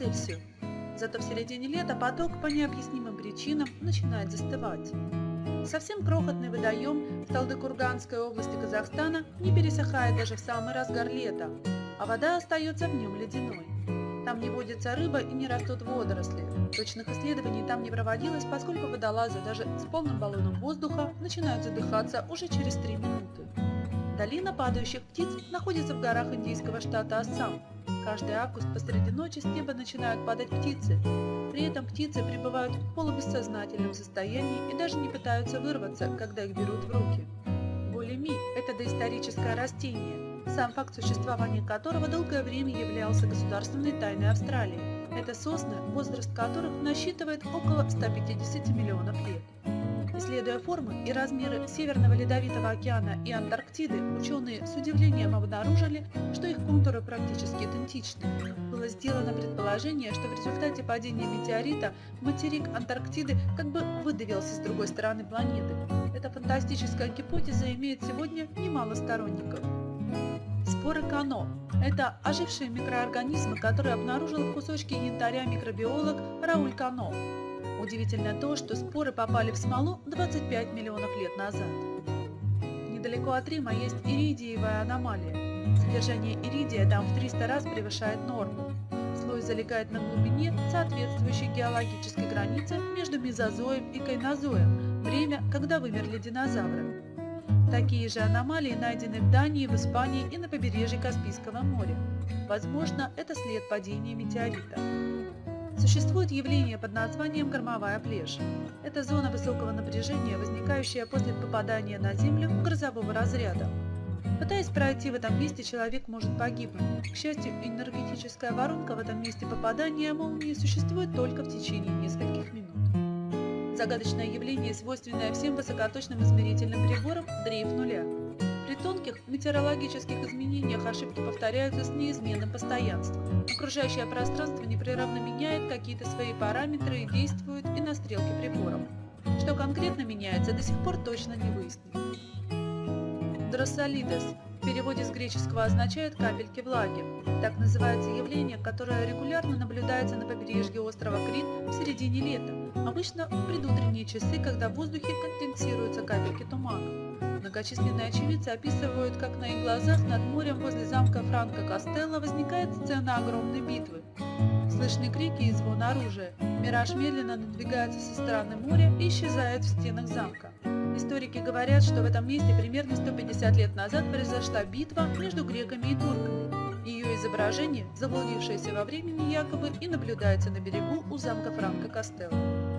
Вот и все. Зато в середине лета поток по необъяснимым причинам начинает застывать. Совсем крохотный водоем в Талдыкурганской области Казахстана не пересыхает даже в самый разгар лета, а вода остается в нем ледяной. Там не водится рыба и не растут водоросли. Точных исследований там не проводилось, поскольку водолазы даже с полным баллоном воздуха начинают задыхаться уже через 3 минуты. Долина падающих птиц находится в горах индийского штата Ассам. Каждый август посреди ночи с неба начинают падать птицы. При этом птицы пребывают в полубессознательном состоянии и даже не пытаются вырваться, когда их берут в руки. Булими – это доисторическое растение, сам факт существования которого долгое время являлся государственной тайной Австралии. Это сосны, возраст которых насчитывает около 150 миллионов лет. Исследуя формы и размеры Северного Ледовитого океана и Антарктиды, ученые с удивлением обнаружили, что их контуры практически идентичны. Было сделано предположение, что в результате падения метеорита материк Антарктиды как бы выдавился с другой стороны планеты. Эта фантастическая гипотеза имеет сегодня немало сторонников. Споры Кано – это ожившие микроорганизмы, которые обнаружил в кусочке янтаря микробиолог Рауль Кано. Удивительно то, что споры попали в смолу 25 миллионов лет назад. Недалеко от Рима есть иридиевая аномалия. Содержание иридия там в 300 раз превышает норму. Слой залегает на глубине, соответствующей геологической границе между мезозоем и кайнозоем, время, когда вымерли динозавры. Такие же аномалии найдены в Дании, в Испании и на побережье Каспийского моря. Возможно, это след падения метеорита. Существует явление под названием кормовая плешь. Это зона высокого напряжения, возникающая после попадания на Землю грозового разряда. Пытаясь пройти в этом месте, человек может погибнуть. К счастью, энергетическая воронка в этом месте попадания молнии существует только в течение нескольких минут. Загадочное явление, свойственное всем высокоточным измерительным приборам – дрейф нуля. При тонких метеорологических изменениях ошибки повторяются с неизменным постоянством. Окружающее пространство непрерывно меняет какие-то свои параметры и действует и на стрелки приборов. Что конкретно меняется, до сих пор точно не выяснено. Дроссолидес в переводе с греческого означает «капельки влаги». Так называется явление, которое регулярно наблюдается на побережье острова Крит в середине лета, обычно в предутренние часы, когда в воздухе конденсируются капельки тумана. Многочисленные очевидцы описывают, как на их глазах над морем возле замка Франко Костелло возникает сцена огромной битвы. Слышны крики и звон оружия. Мираж медленно надвигается со стороны моря и исчезает в стенах замка. Историки говорят, что в этом месте примерно 150 лет назад произошла битва между греками и турками. Ее изображение, заблудившееся во времени якобы, и наблюдается на берегу у замка Франко Костелло.